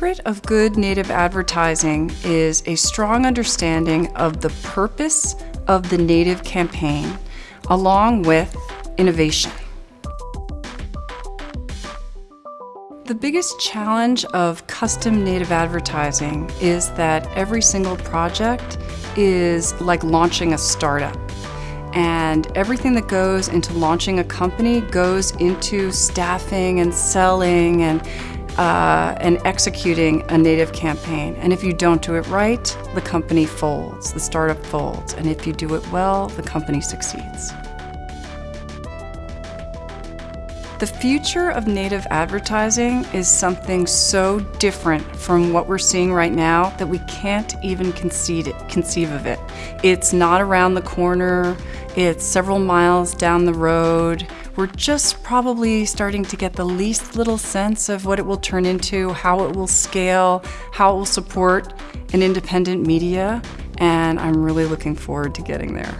secret of good native advertising is a strong understanding of the purpose of the native campaign, along with innovation. The biggest challenge of custom native advertising is that every single project is like launching a startup. And everything that goes into launching a company goes into staffing and selling and, uh, and executing a native campaign. And if you don't do it right, the company folds, the startup folds. And if you do it well, the company succeeds. The future of native advertising is something so different from what we're seeing right now that we can't even it, conceive of it. It's not around the corner, it's several miles down the road. We're just probably starting to get the least little sense of what it will turn into, how it will scale, how it will support an independent media, and I'm really looking forward to getting there.